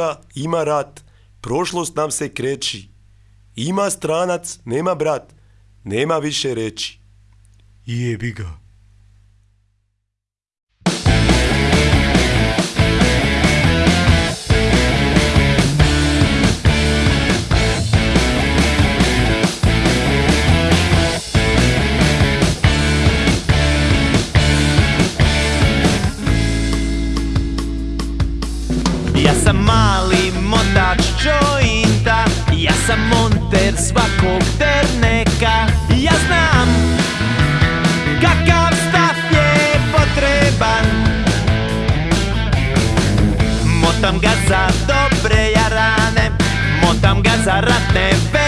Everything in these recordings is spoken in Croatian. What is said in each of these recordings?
Hrvatska ima rat, prošlost nam se kreći. Ima stranac, nema brat, nema više reći. Jebi ga. Lanzarote.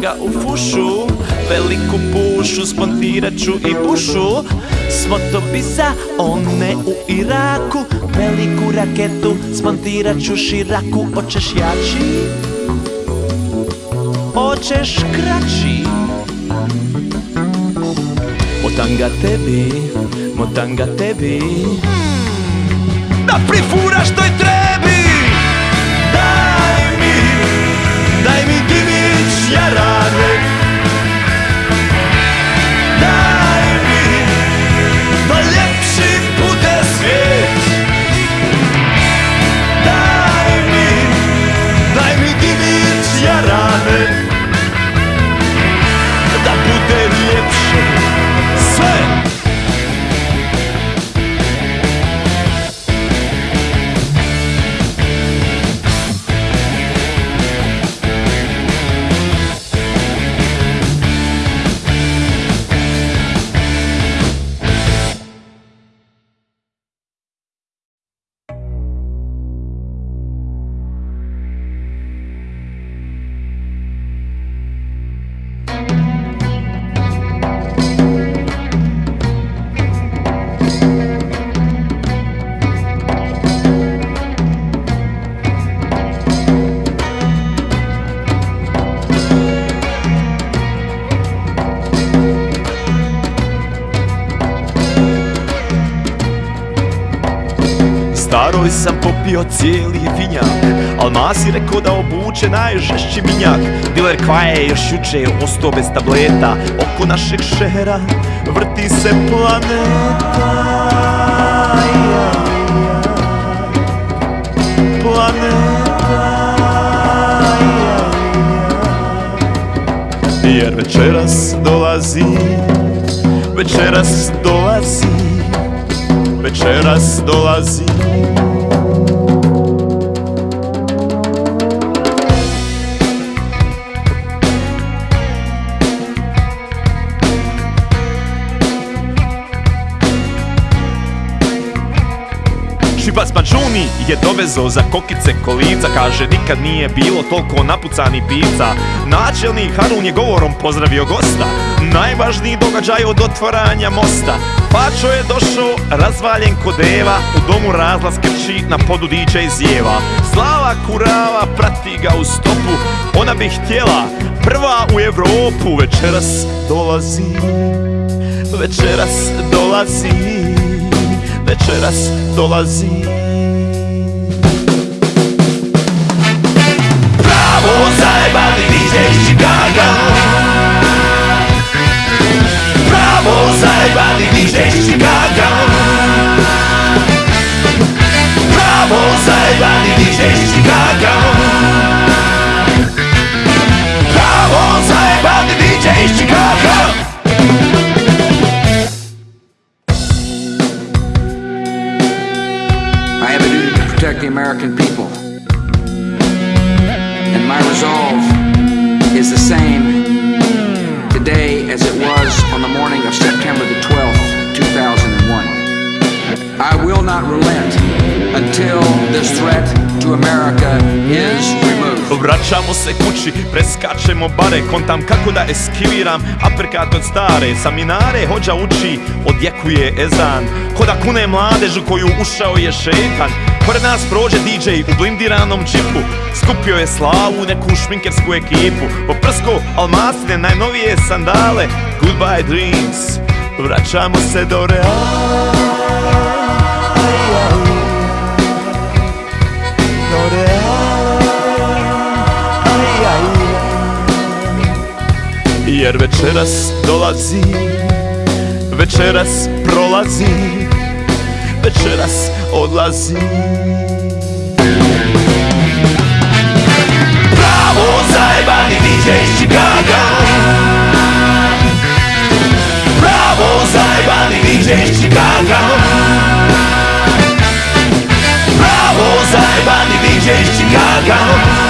Ga u fušu. Veliku pušu, smontirat ću i bušu. Bi za one u Iraku. Veliku raketu, smontirat ću širaku. Oćeš jači? Oćeš kraći? Motam ga tebi, motam ga tebi. Da prifuraš toj trebi popio cijeli vinjak. Al masi rekao da obuče najžešći minjak. Diler kvaje je još juče ostao bez tableta. Oko našeg šehera vrti se planeta. Planeta. Jer večeras dolazi Večeras dolazi Večeras dolazi Šibac Mađuni je dovezo za kokice kolica. Kaže nikad nije bilo toliko napucani pizza Načelnik Harun je govorom pozdravio gosta. Najvažniji događaj od otvaranja mosta. Pačo je došao razvaljen kod deva U domu razlaz krči na podu zjeva Slava kurava prati ga u stopu. Ona bi htjela prva u Evropu Večeras dolazi. Večeras dolazi. Večeras dolazi zajebani DJ iz Chicaga Pravo zajebani DJ iz Chicaga Pravo zajebani DJ iz Chicaga Pravo zajebani DJ iz Chicaga I have a duty to protect the American people. Is the same today as it was on the morning of September the 12th, 2001. I will not relent until this threat to America is. Vraćamo se kući, preskačemo bare Kontam kako da eskiviram aperkat od stare Saminare hođa uči, odjekuje ezan. Ko da kune mladežu koju ušao je šetan. Pored nas prođe DJ u blindiranom džipu. Skupio je slavu neku šminkersku ekipu. Poprsko almasine, najnovije sandale. Goodbye dreams, vraćamo se do reala Jer večeras dolazi Večeras prolazi Večeras odlazi. Pravo zajebani DJ iz Chicaga Pravo zajebani DJ iz Chicaga Pravo zajebani DJ iz Chicaga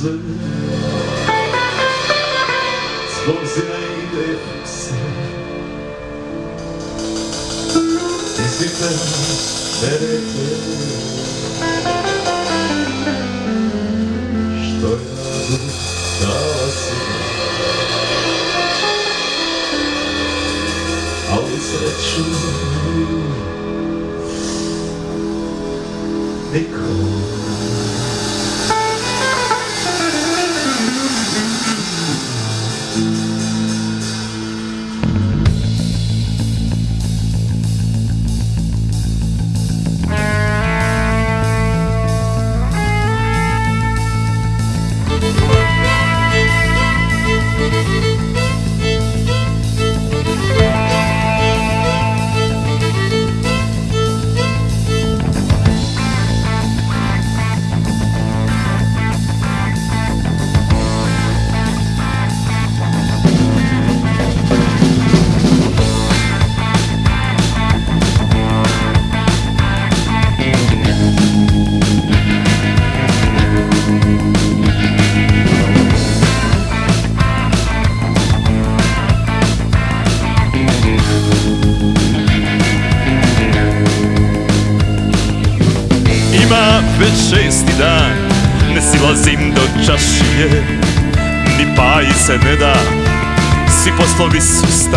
A sve Zbog zajde se Ti si te ne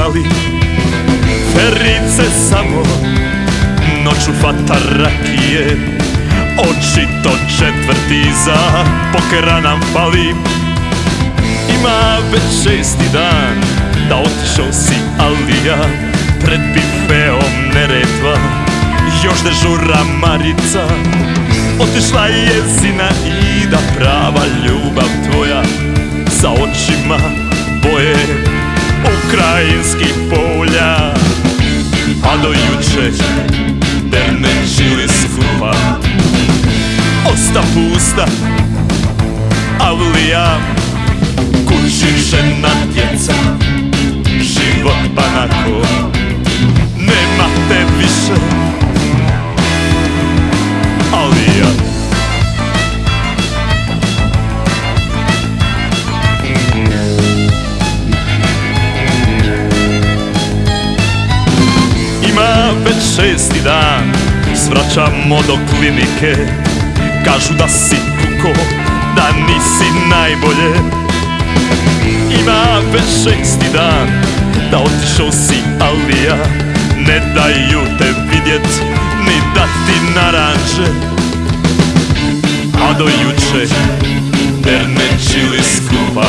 stali Ferice samo Noću fata rakije. Očito četvrti za Pokera nam fali. Ima već šesti dan Da otišao si ali ja Pred bifeom neretva. Još dežura Marica Otišla je zina i da prava ljubav tvoja Za očima boje ukrajinskih polja. A do juče dernečili skupa Osta pusta Avlija Kući žena djeca Život banako Nema te više. Ali ja šesti dan. Svraćamo do klinike Kažu da si kuko Da nisi najbolje. Ima već šesti dan Da otišao si ali ja Ne daju te vidjet Ni da ti naranče A do juče Dernečili skupa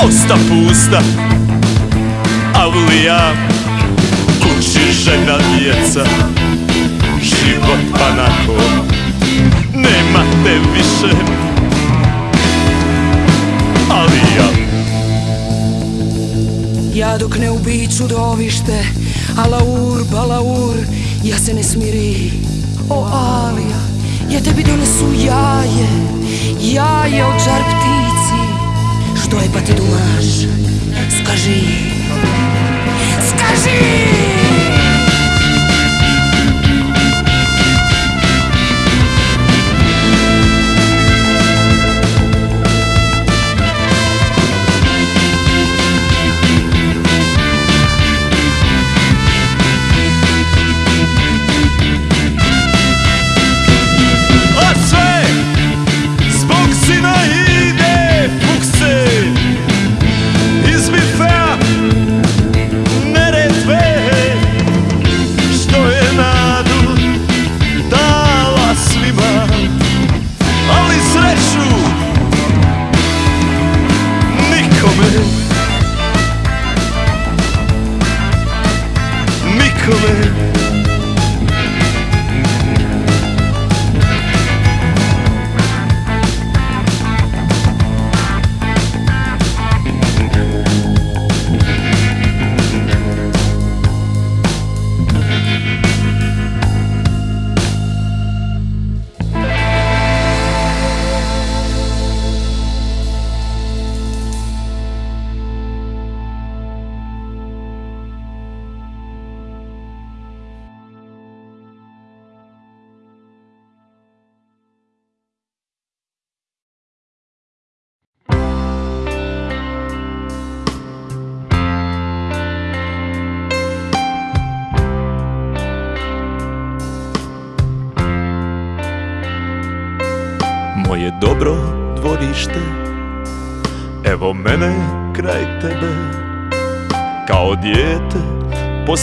Osta pusta Avlija Žena djeca. Život panako Nema te više. Ali ja. Ja dok ne ubiću dovište Alaur, balaur, ja se ne smiri. O Alija, ja tebi donesu jaje Jaje od žar ptici. Što je pa ti dumaš, skaži. Stihove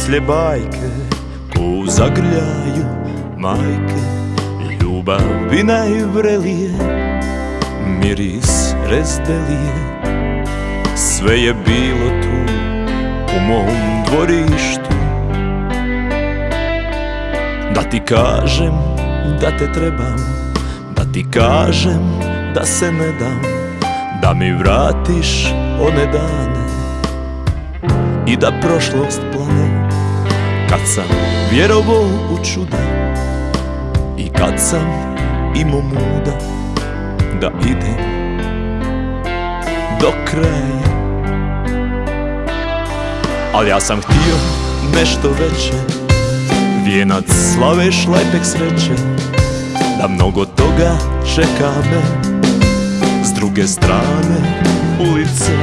poslije bajke Ko zagrljaju majke Ljubavi najvrelije Miris rezdelije Sve je bilo tu U mom dvorištu. Da ti kažem da te trebam Da ti kažem da se ne dam Da mi vratiš one dane. I da prošlost plane Kad sam vjerovao u čuda I kad sam imao muda Da idem do kraja. Ali ja sam htio nešto veće Vijenac slave šlepek sreće Da mnogo toga čeka me S druge strane ulice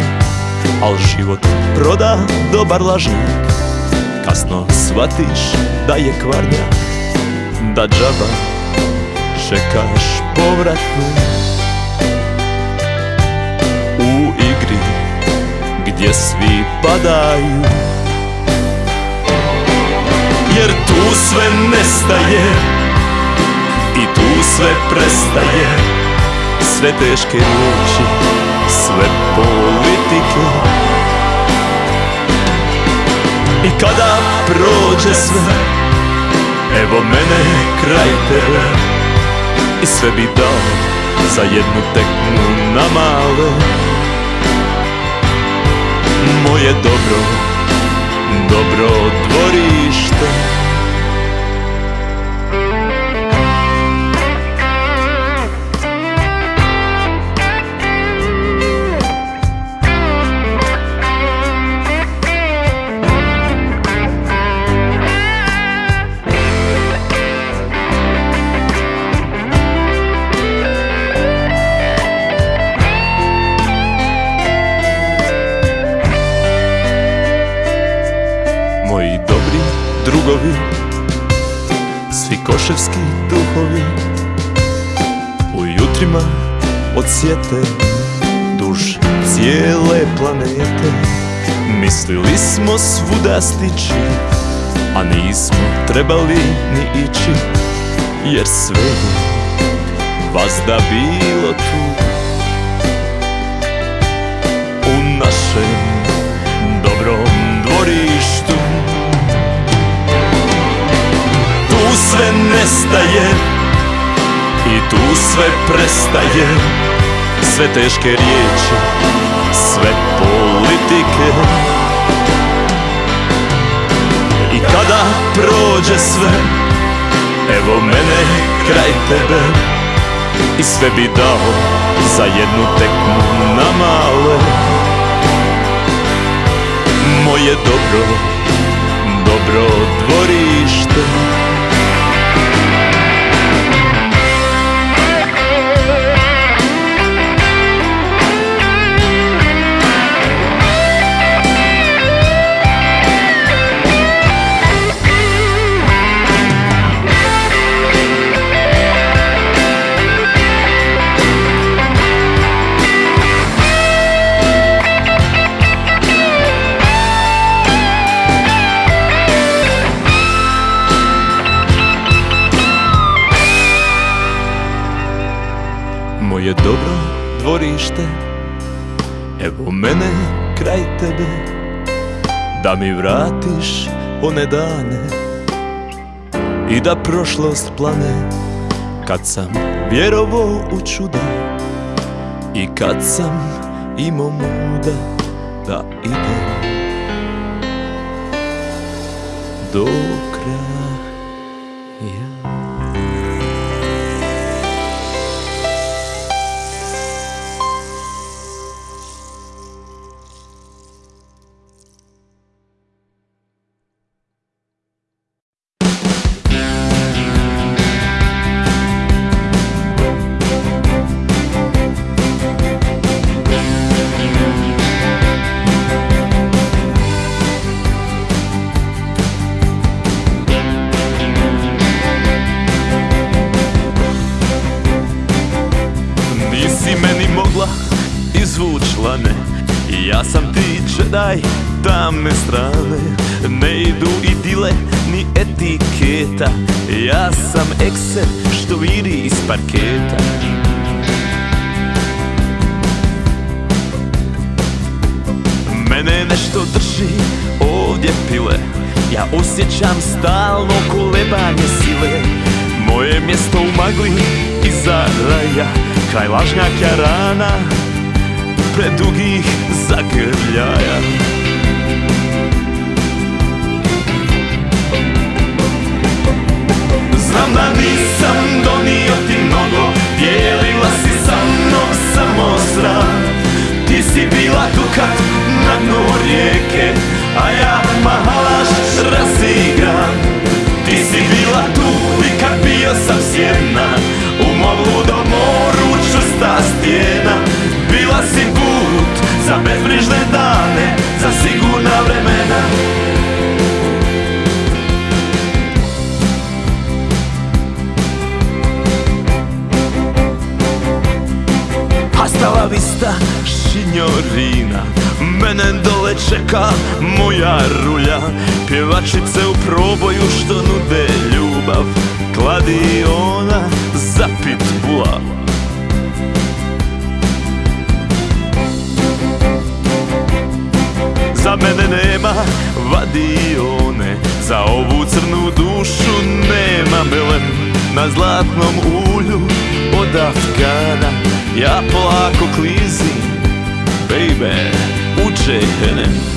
Al život proda dobar lažnjak Kasno shvatiš da je kvarnjak Da džaba čekaš povratnu U igri gdje svi padaju Jer tu sve nestaje I tu sve prestaje. Sve teške riječi Sve politike I kada prođe sve Evo mene kraj tebe. I sve bi dao Za jednu tekmu na male Moje dobro Dobro dvorište Svi koševski duhovi U jutrima odsjete Duž cijele planete. Mislili smo svuda stići A nismo trebali ni ići Jer sve je vazda bilo tu sve prestaje. Sve teške riječi, sve politike. I kada prođe sve, evo mene kraj tebe. I sve bi dao za jednu tekmu na male. Moje dobro, dobro dvorište dvorište Evo mene kraj tebe Da mi vratiš one dane I da prošlost plane. Kad sam vjerovo u čuda I kad sam imao muda Da idem. Do tamne strane. Ne idu i dile ni etiketa. Ja sam ekser što viri iz parketa. Mene nešto drži ovdje pile. Ja osjećam stalno kolebanje sile. Moje mjesto u magli iza raja. Kraj lažnjaka rana Predugih zagrljaja Znam da nisam donio ti mnogo Dijelila si sa mnom samo sram Ti si bila tu kad na dnu rijeke A ja mahalaš razigran Ti si bila tu i kad bio sam sjedna U mom ludom moru čvrsta stijena. Bila si put za bezbrižne dane Za sigurna vremena Hasta la vista, signorina Mene dole čeka moja rulja. Pjevačice u proboju što nude ljubav Kladiona za pitbula. Za mene nema vadione Za ovu crnu dušu nema melem Na zlatnom ulju od Afgana Ja polako klizim, baby, u džehennem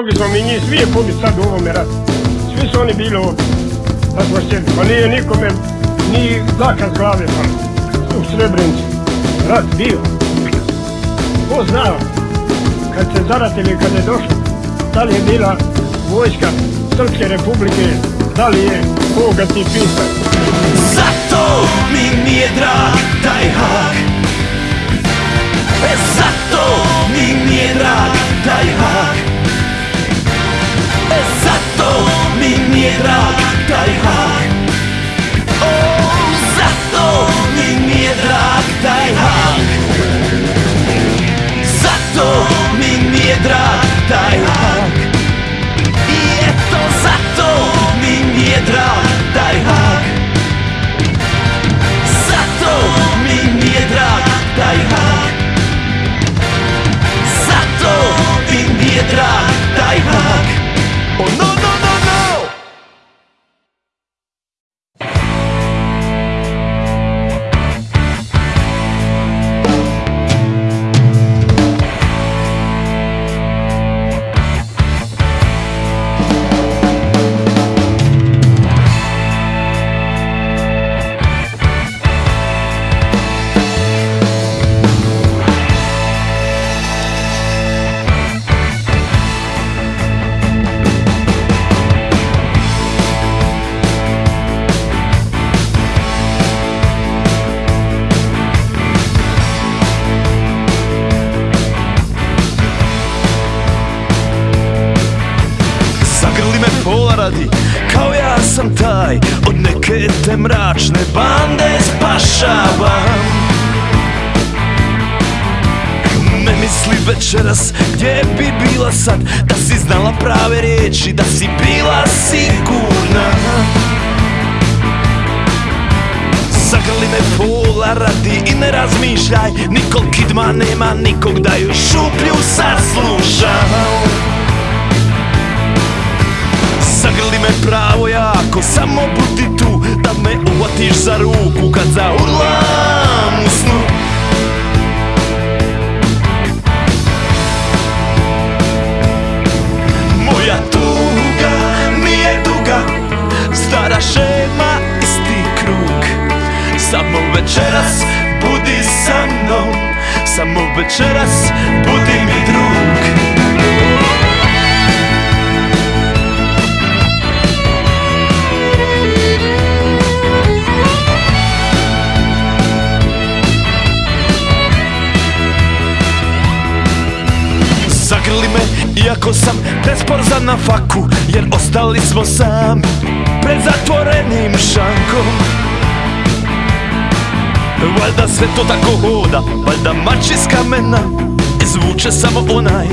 mogli smo mi njih svije pobiti sad u ovome ratu. Svi su oni bili ovdje. Da smo sjeli. Pa nije nikome ni dlaka s glave pala. U Srebrenici. Rat bio. Ko zna kad se zaratili kad je došlo. Da li je bila vojska Srpske republike. Da li je koga ti pisao. Zato mi nije drag taj hak E zato mi nije drag taj hak zato mi nije drag taj hak. O, zato mi nije drag taj hak. Zato mi nije drag taj hak. I eto zato mi nije drag taj hak. Zato mi nije drag taj hak ¡No! Da si znala prave riječi Da si bila sigurna. Zagrli me pola radi i ne razmišljaj. Nikol kidma nema nikog da ju šuplju saslušam Zagrli me pravo jako, samo budi tu Da me uhvatiš za ruku kad zaurlam u snu Stara šema, isti krug. Samo večeras budi sa mnom Samo večeras budi mi drug. Zagrli me iako sam presporzan na faku Jer ostali smo sami pred zatvorenim šankom. Valjda sve to tako hoda, valjda mač iz kamena I samo onaj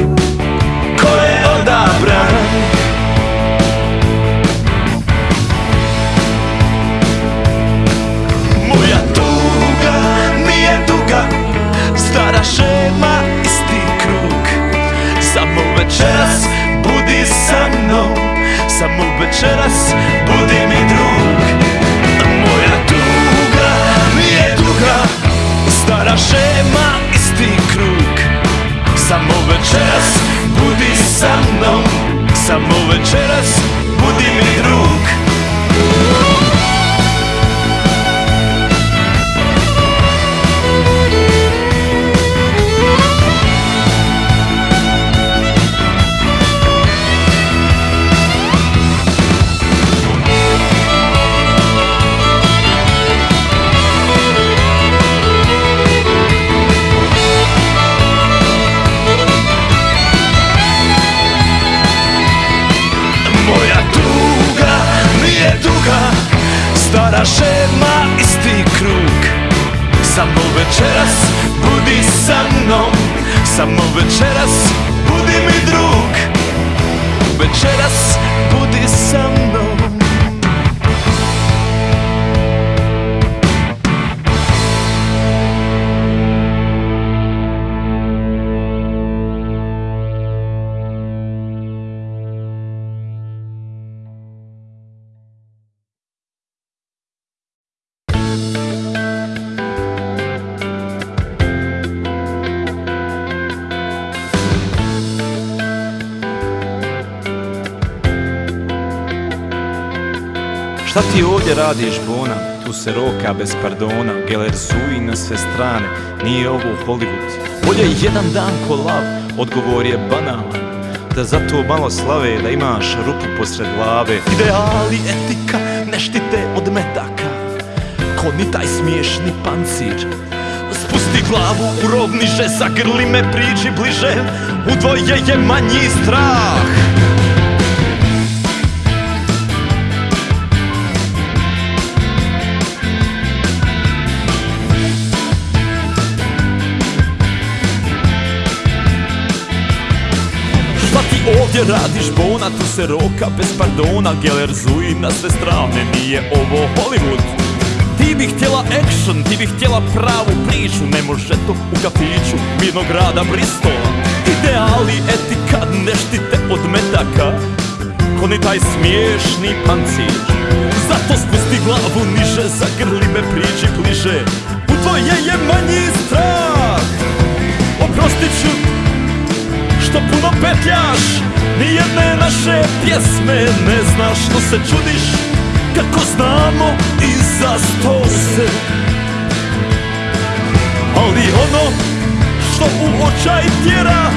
ko je odabran. Moja tuga nije duga, stara šema isti krug. Samo večeras budi sa mnom samo večeras Budi mi drug. Moja tuga mi je duga Stara šema, isti krug. Samo večeras budi sa mnom. Samo večeras budi mi drug. Ovdje radiš Bona? Tu se roka bez pardona Geler suji na sve strane. Nije ovo Hollywood. Bolje jedan dan ko lav Odgovor je banalan. Da zato malo slave Da imaš rupu posred glave. Ideali etika Ne štite od metaka. Ko ni taj smiješni pancir. Spusti glavu u rov niže Zagrli me priđi bliže. U dvoje je manji strah ovdje radiš Bona, tu se roka bez pardona Geler zuji na sve strane, nije ovo Hollywood. Ti bi htjela action, ti bi htjela pravu priču Ne može to u kafiću mirnog grada Bristola Ideali etika ne štite od metaka Ko ni taj smiješni pancir. Zato spusti glavu niže, zagrli me priđi bliže. U tvoje je manji strah. Oprostit ću što puno petljaš. Nijedne naše pjesme ne znaš što se čudiš Kako znamo i za sto se. Ali ono što u očaj tjera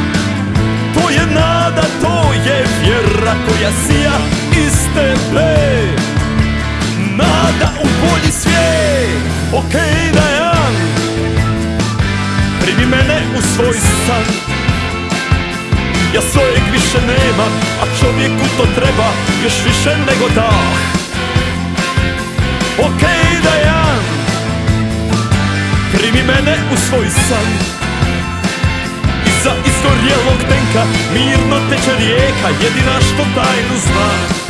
To je nada, to je vjera koja sija iz tebe. Nada u bolji svijet. Okej Dajan Primi mene u svoj san ja svojeg više nemam, a čovjeku to treba još više nego dah Okej Dajan, primi mene u svoj san. Iza izgorjelog tenka mirno teče rijeka, jedina što tajnu zna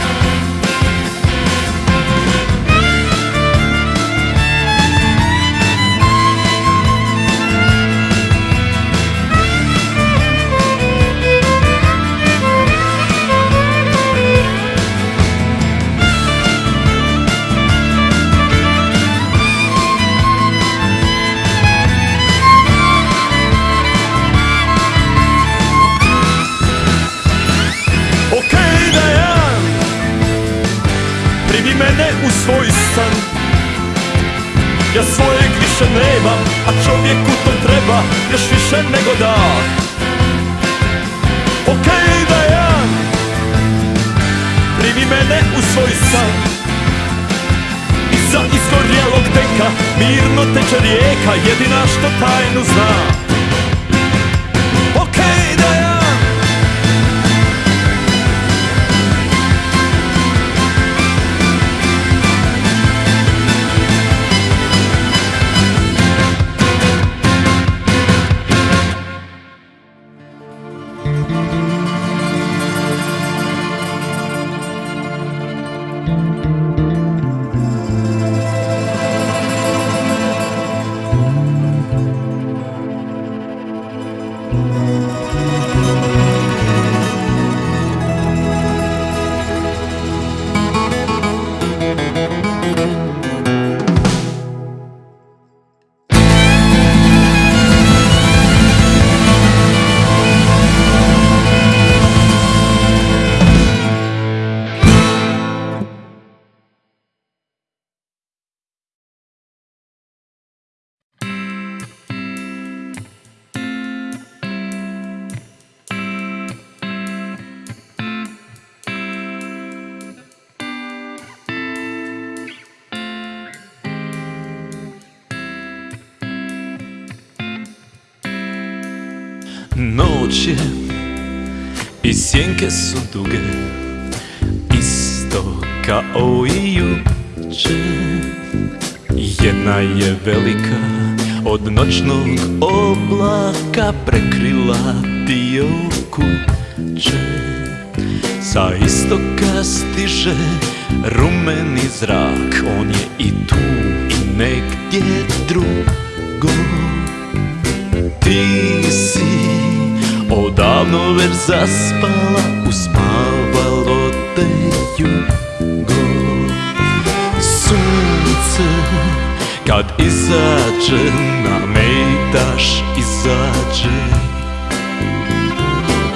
čovjeku to treba još više nego dah Okej Dajan, primi mene u svoj san. Iza izgorjelog tenka mirno teče rijeka, jedina što tajnu zna Noć je i sjenke su duge Isto kao i juče. Jedna je velika, od noćnog oblaka prekrila dio kuće. Sa istoka stiže rumeni zrak On je i tu i negdje drugo. Ti si odavno već zaspala Uspavalo te jugo Sunce kad izađe na daš izađe.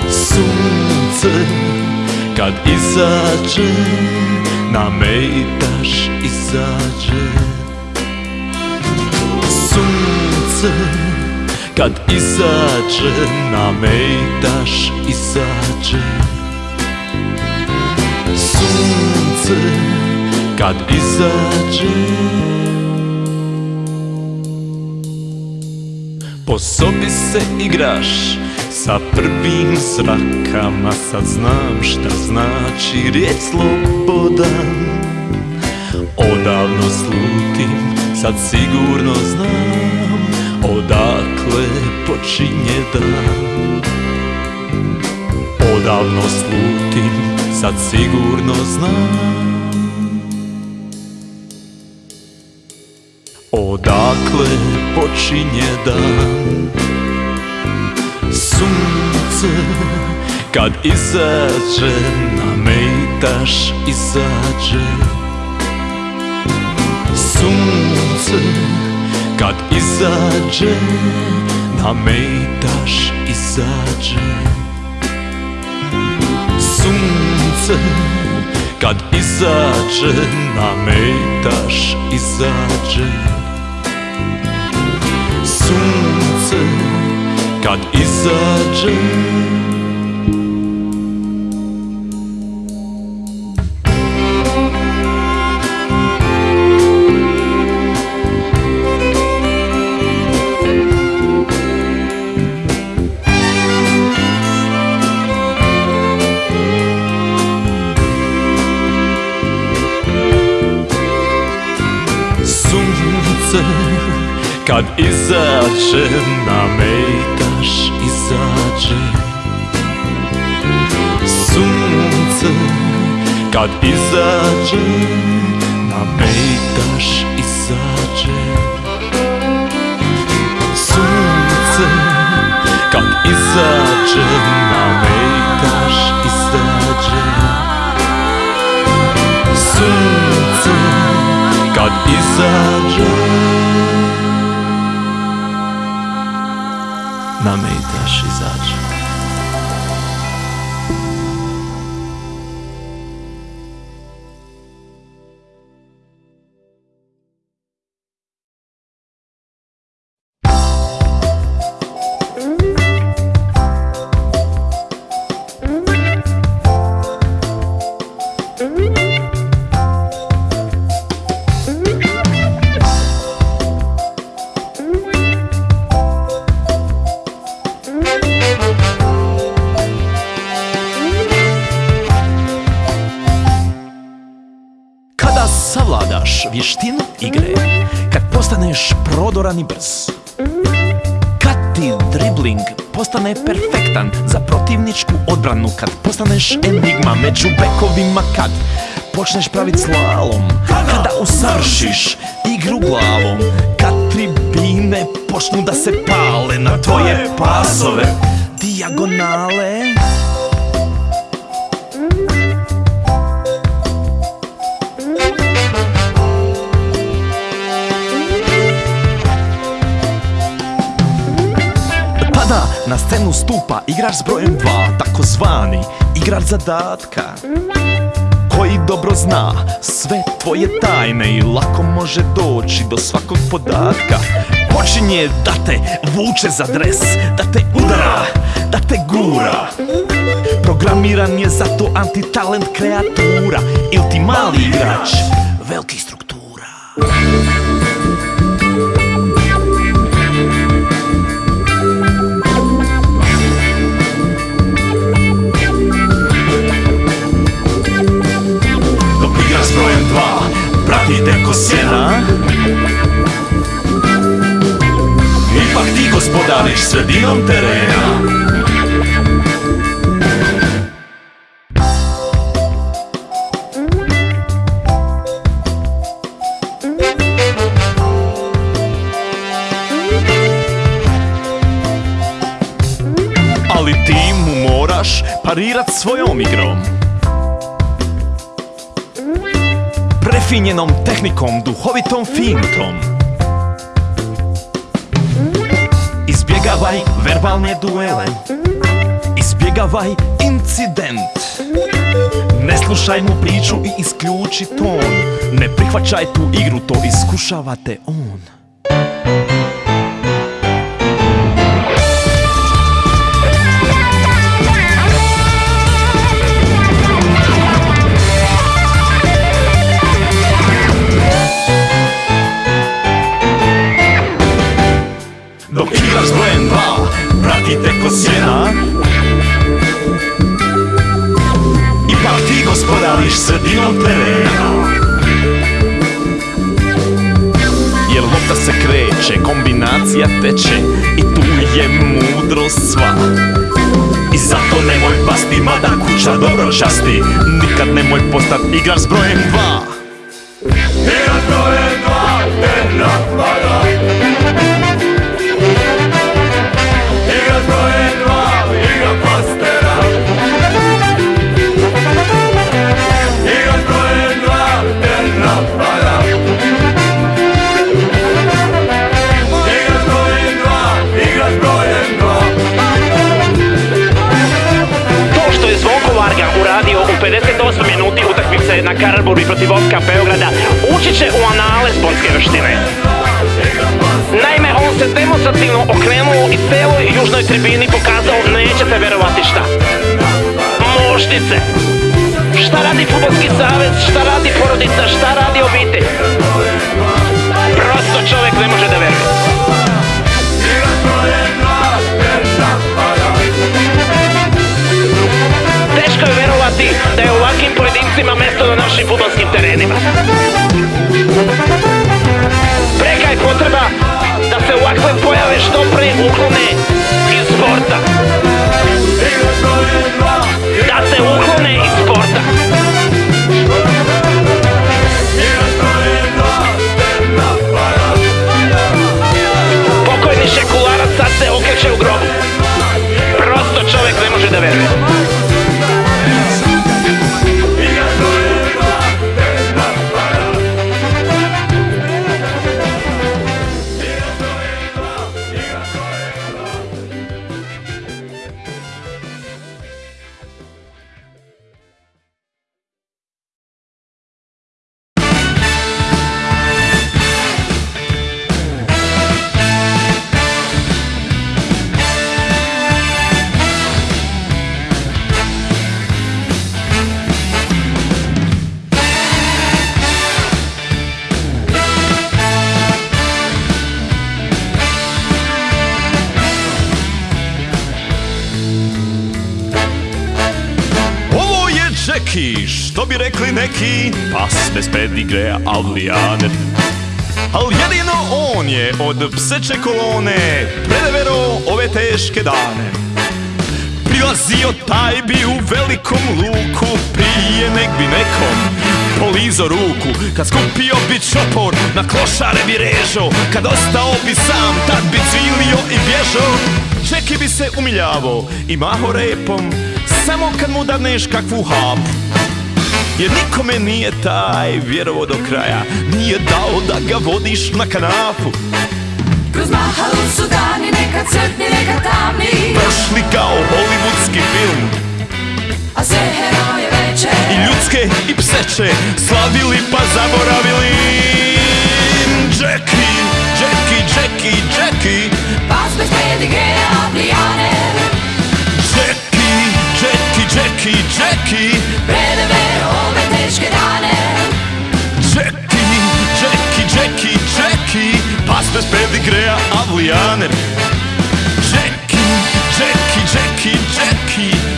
Sunce kad izađe na daš izađe. Sunce kad izađe na daš izađe. Sunce kad izađe. Po sobi se igraš sa prvim zrakama Sad znam šta znači riječ slobodan. Odavno slutim, sad sigurno znam Odakle počinje dan? Odavno slutim, sad sigurno znam. Odakle počinje dan? Sunce kad izađe Na mejtaš izađe. Sunce kad izađe Na mejtaš izađe. Sunce kad izađe Na mejtaš izađe. Sunce kad izađe Kad izađe na mejtaš izađe. Sunce kad izađe na mejtaš izađe. Sunce kad izađe na mejtaš izađe. Sunce kad izađe na brz. Kad ti dribling postane perfektan Za protivničku odbranu Kad postaneš enigma među bekovima Kad počneš pravit slalom Kada usavršiš igru glavom Kad tribine počnu da se pale Na tvoje pasove Dijagonale Tada na scenu stupa igrač s brojem 2 Takozvani igrač zadatka Koji dobro zna sve tvoje tajne I lako može doći do svakog podatka. Počinje da te vuče za dres Da te udara, da te gura. Programiran je za to antitalent kreatura Ili ti mali igrač velikih struktura sredinom terena. Moraš parirat svojom igrom. Prefinjenom tehnikom, duhovitom finutom Izbjegavaj verbalne duele. Izbjegavaj incident. Ne slušaj mu priču i isključi ton. Ne prihvaćaj tu igru, to iskušava te on kombinacija teče I tu je mudrost sva. I zato nemoj pasti, mada kuća dobro časti Nikad nemoj postat igrač s brojem dva na Karlburgi protiv Oska Beograda ući će u anale sportske vještine. Naime, on se demonstrativno okrenuo i celoj južnoj tribini pokazao nećete verovati šta. Moštice. Šta radi futbolski savez, šta radi porodica, šta radi obitelj. Prosto čovjek ne može da veruje. Teško je verovati da je ovakvim pojedincima mesto na našim futbolskim terenima. Preka je potreba da se ovakve pojave što pre uklone iz sporta. Da se uklone iz sporta. Od pseće kolone Predevero ove teške dane. Prilazio taj bi u velikom luku Prije nek bi nekom polizo ruku. Kad skupio bi čopor, na klošare bi režo Kad ostao bi sam, tad bi cvilio i bježo. Čeki bi se umiljavo i maho repom Samo kad mu dadneš kakvu hapu. Jer nikome nije taj vjerovo do kraja Nije dao da ga vodiš na kanapu Kroz mahalu su dani, nekad crni, nekad tamni. Prošli kao hollywoodski film. A sve heroje veče. I ljudske i pseće Slavili pa zaboravili. Jackie, Jackie, Jackie, Jackie. Pas bez pedigreja, plijaner Jackie, Jackie, Jackie, Jackie. Predeve ove teške dane. Jackie, Jackie, Jackie, Jackie Pasmes pedigrea Avujaner Jackie, Jackie, Jackie, Jackie. Čeki.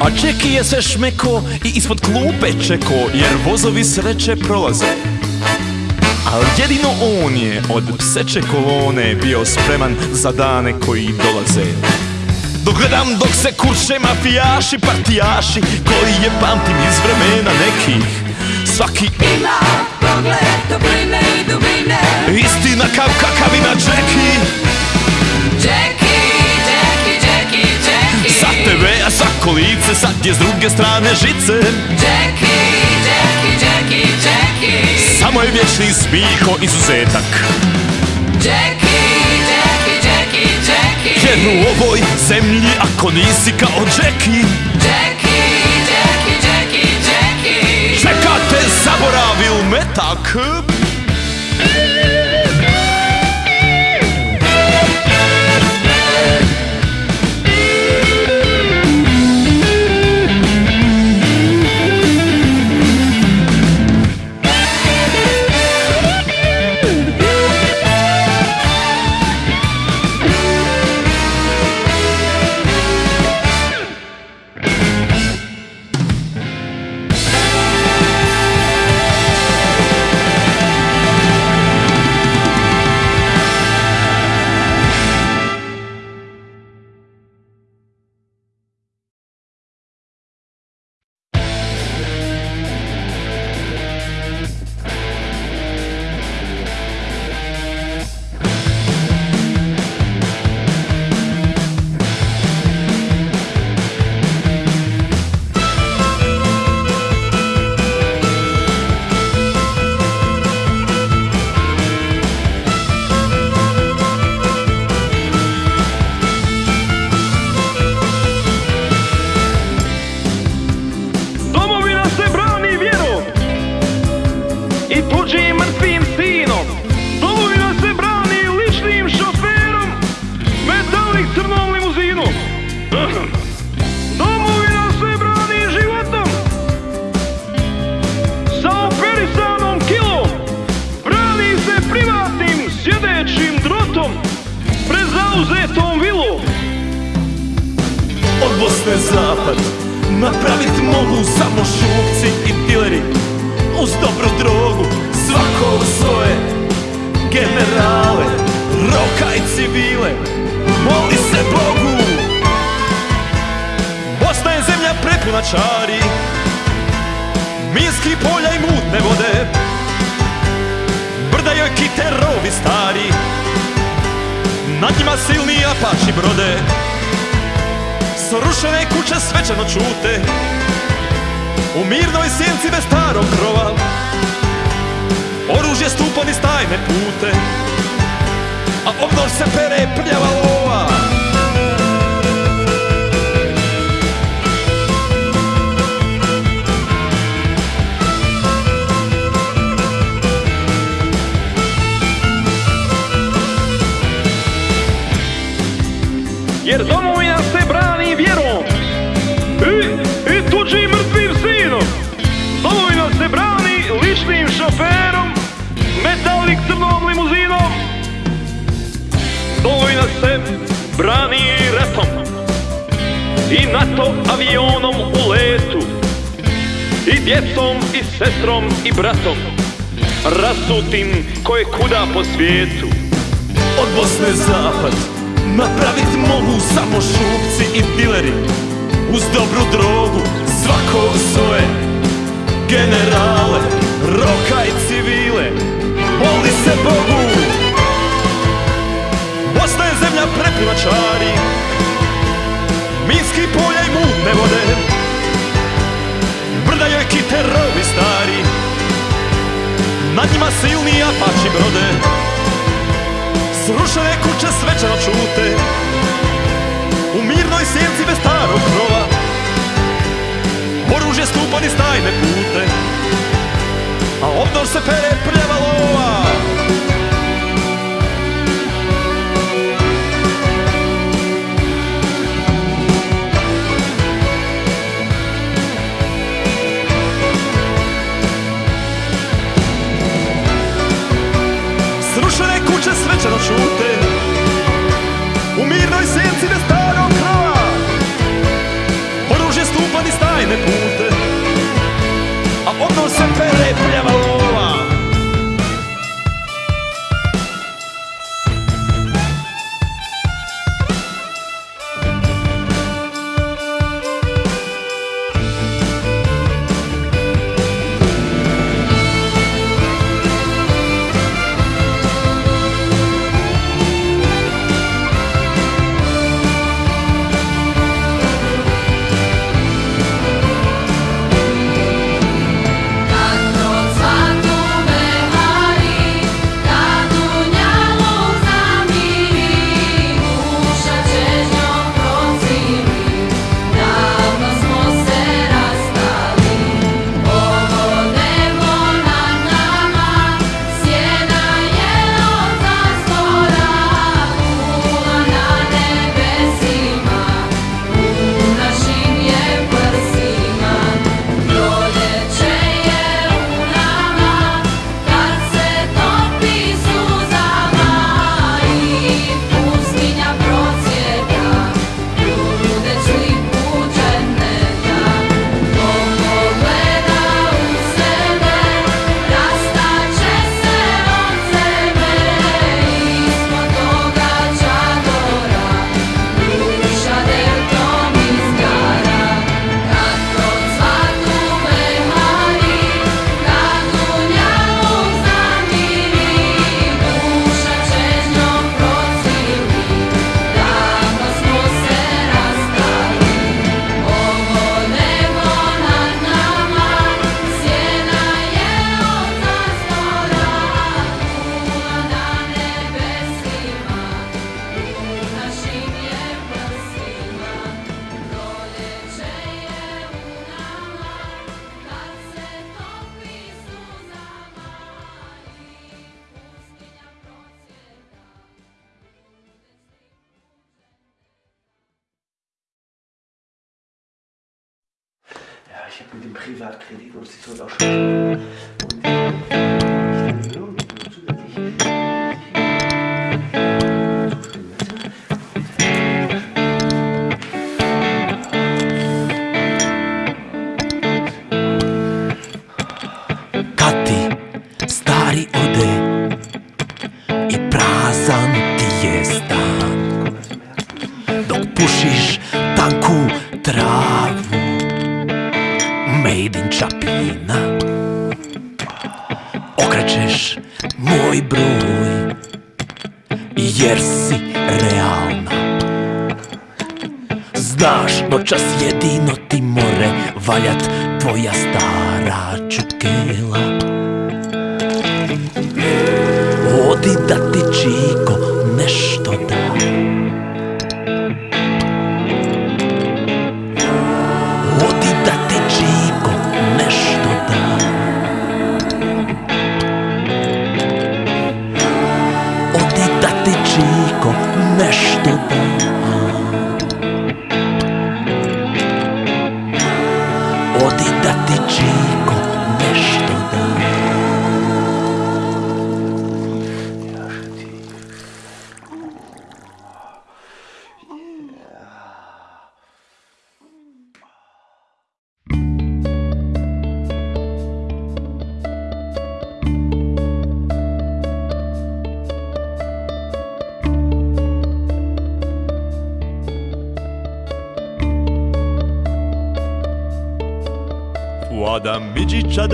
A Čeki je sve šmeko i ispod klupe čeko Jer vozovi sreće prolaze. Al jedino on je od pseće kolone Bio spreman za dane koji dolaze. Dok gledam dok se kurše mafijaši, partijaši Koji je pamtim iz vremena nekih. Svaki Ima pogled topline i dubine. istina kao kakav ima Jackie. Jackie, Jackie, Jackie, Jackie. Sa TV-a, kolice, sad je s druge strane žice. Jackie, Jackie, Jackie, Jackie Samo je vječni smiho izuzetak. Jackie, Jackie, Jackie, Jackie. Jer u ovoj zemlji ako nisi kao Jackie. Jackie, Jackie, Jackie, Jackie. Čeka te zaboravil metak silni apači brode. Srušene kuće svečano čute. U mirnoj sjenci bez starog krova. Oružje stupa niz tajne pute. A obdol se pere prljava lova jer domovina se brani vjerom i, i tuđim mrtvim sinom. Domovina se brani ličnim šoferom, metalnik crnom limuzinom. Domovina se brani ratom i NATO avionom u letu i djecom i sestrom i bratom rasutim koje kuda po svijetu. Od Bosne zapad Napravit mogu samo šupci i dileri. Uz dobru drogu svako svoje Generale, roka i civile Moli se Bogu. Bosna je zemlja prepuna čari. Minski polja i mutne vode. Brda joj kite rovi stari. Nad njima silni apači brode Srušene kuće svečano čute. U mirnoj sjenci bez starog krova. Oružje stupa niz tajne pute. A obdor se pere prljava lova nincsen a sótér. U mirnoj senci da stavim ich habe mit dem Privatkredit und auch schon.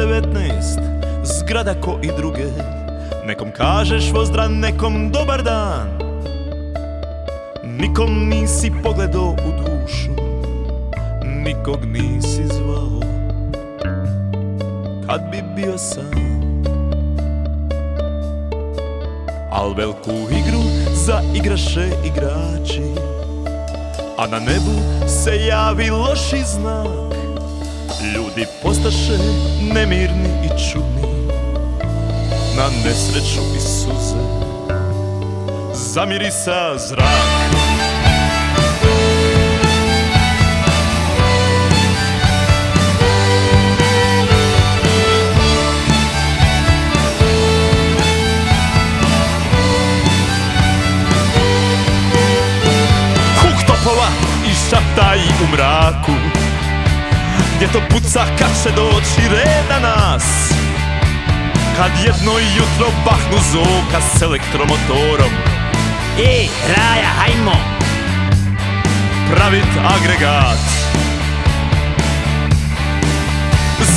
19, zgrada ko i druge. Nekom kažeš vozdran, nekom dobar dan. Nikom nisi pogledao u dušu Nikog nisi zvao. Kad bi bio sam. Al veliku igru zaigraše igrači. A na nebu se javi loši znak. Ljudi postaše nemirni i čudni Na nesreću i suze Zamirisa zrak. Huk topova i šaptaji u mraku gdje to puca kad će doći red na nas. Kad jedno jutro bahnu zoka s elektromotorom. Ej, Raja, hajmo! Pravit agregat.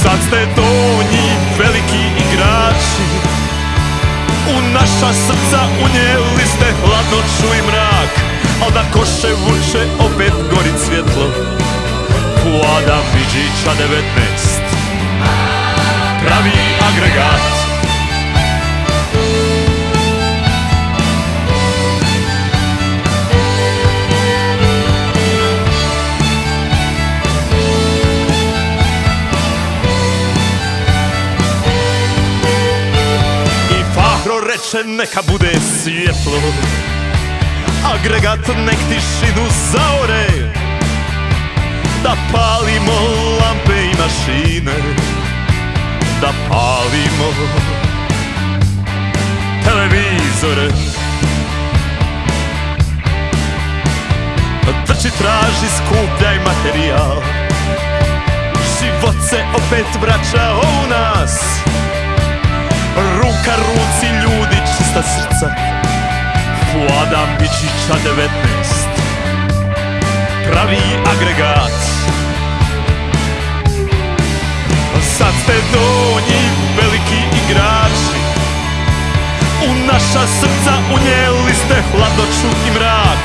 Sad ste donji veliki igrači. U naša srca unijeli ste hladnoću i mrak. Al da koše vuče opet gori svjetlo Vlada Midžića 19 Pravi agregat. Reče neka bude svjetlo. Agregat nek tišinu zaore da palimo lampe i mašine Da palimo televizore. Trči traži skupljaj materijal Život se opet vraća u nas. Ruka ruci ljudi čista srca Vlada Mičića 19 Pravi agregat Sad ste donji veliki igrači. U naša srca unijeli ste hladnoću i mrak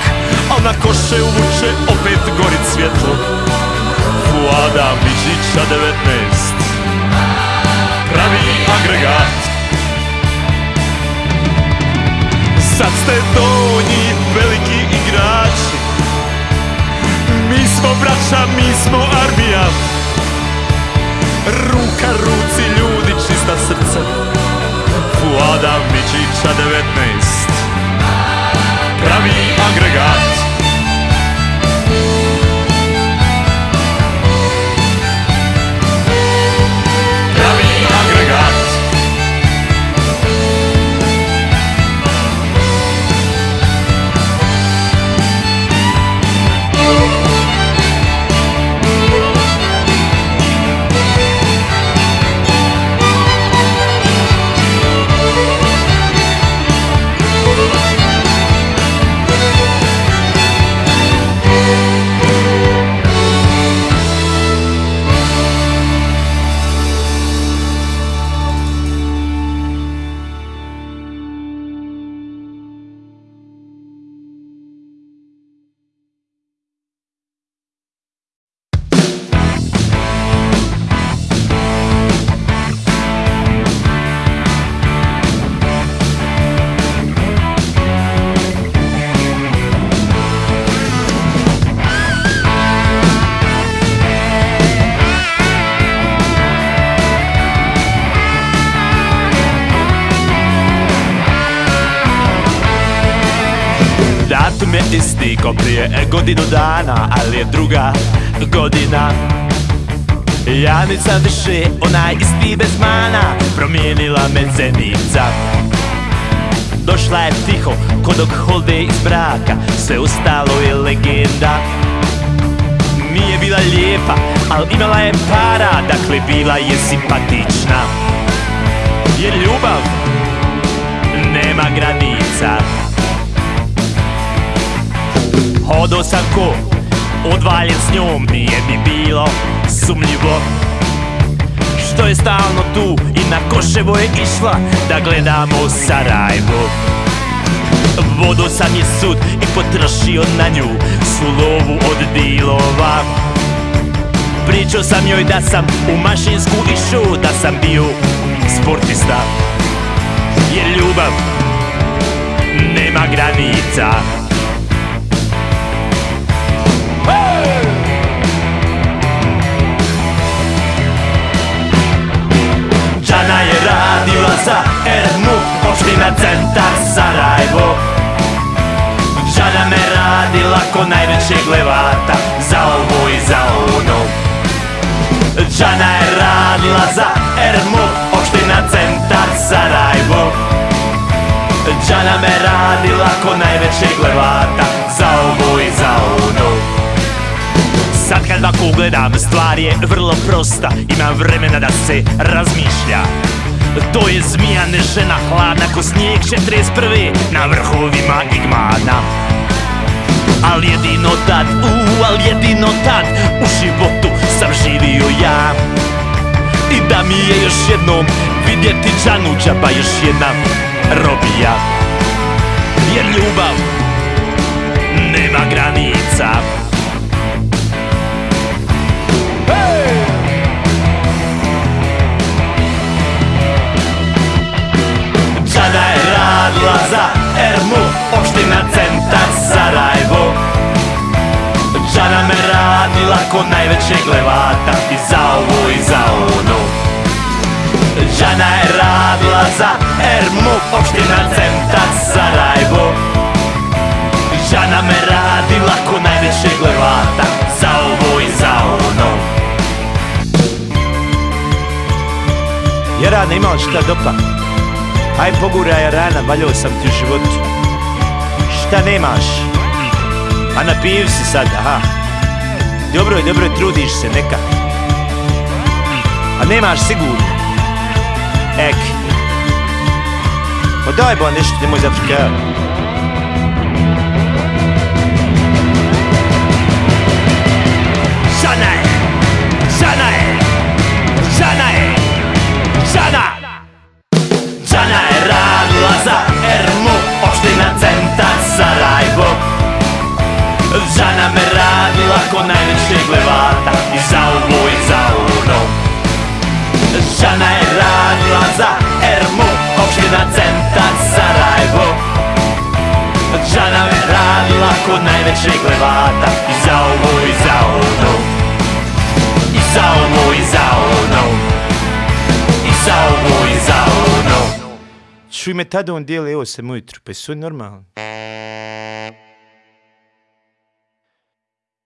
Al na koše uvuče opet gori svjetlo. Vlada Miđića 19 Pravi agregat. Sad ste donji veliki igrači. Mi smo braća, mi smo armija Ruka ruci ljudi, čista srca. Vlada Mičića 19 Pravi agregat je isti ko prije godinu dana Ali je druga godina. Ja nisam više onaj isti bez mana Promijenila me zenica. Došla je tiho ko dok holde iz braka Sve ostalo je legenda. Nije bila lijepa, al imala je para Dakle bila je simpatična. Jer ljubav nema granica Hodo sam ko? Odvaljen s njom Nije mi bilo sumnjivo. Što je stalno tu i na Koševo je išla Da gledamo Sarajevo. Vodo sam je sud i potrošio na nju Svu lovu od dilova. Pričao sam joj da sam u mašinsku išao Da sam bio sportista. Jer ljubav nema granica Džana je radila za Ermu Opština centar Sarajevo. Džana me radila ko najvećeg levata Za ovo i za ono. Džana je radila za Ermu Opština centar Sarajevo. Džana me radila ko najvećeg levata Za ovo i za ono Sad kad ovako gledam, stvar je vrlo prosta. Imam vremena da se razmišlja. To je zmija žena hladna ko snijeg 41. Na vrhovima Igmana. Al jedino tad, u, al jedino tad U životu sam živio ja. I da mi je još jednom vidjeti Džanu džaba još jedna robija. Jer ljubav nema granica radila za Ermu, opština centar Sarajevo. Džana me radila ko najvećeg levata I za ovo i za ono Džana je radila za Ermu, opština centar Sarajevo. Džana me radila ko najvećeg levata Za ovo i za ono Jarane, ima li šta dopa? Aj poguraj Jarana, valjao sam ti u životu Šta nemaš? A napiju si sad, aha Dobro je, dobro je, trudiš se, neka A nemaš sigurno Ek Pa daj bo nešto, nemoj zafrkavat Žana je! Žana je! Žana je! Žana! Opština centar Sarajevo. Džana me radila ko najvećeg levata. I za ovo i za ono. I za ovo i za ono. I za ovo i za ono. Čuj me tada on dijeli 8 ujutru, pa su normalni.